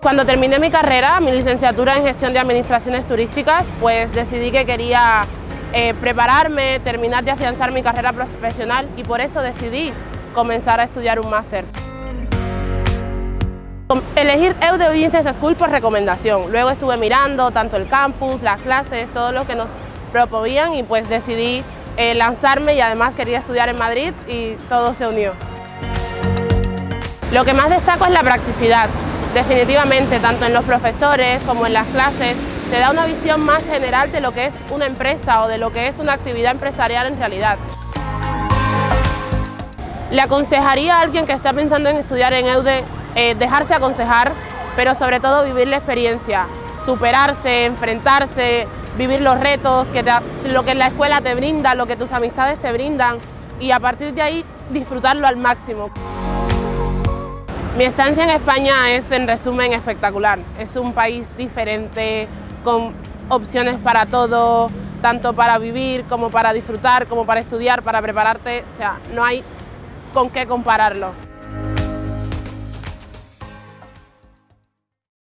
Cuando terminé mi carrera, mi licenciatura en gestión de administraciones turísticas, pues decidí que quería eh, prepararme, terminar de afianzar mi carrera profesional y por eso decidí comenzar a estudiar un máster. Elegir EUDE Business School por recomendación. Luego estuve mirando tanto el campus, las clases, todo lo que nos proponían y pues decidí eh, lanzarme y además quería estudiar en Madrid y todo se unió. Lo que más destaco es la practicidad. Definitivamente, tanto en los profesores como en las clases, te da una visión más general de lo que es una empresa o de lo que es una actividad empresarial en realidad. Le aconsejaría a alguien que está pensando en estudiar en EUDE eh, dejarse aconsejar, pero sobre todo vivir la experiencia, superarse, enfrentarse, vivir los retos, que lo que la escuela te brinda, lo que tus amistades te brindan y a partir de ahí disfrutarlo al máximo. Mi estancia en España es en resumen espectacular, es un país diferente, con opciones para todo, tanto para vivir como para disfrutar, como para estudiar, para prepararte, o sea, no hay con qué compararlo.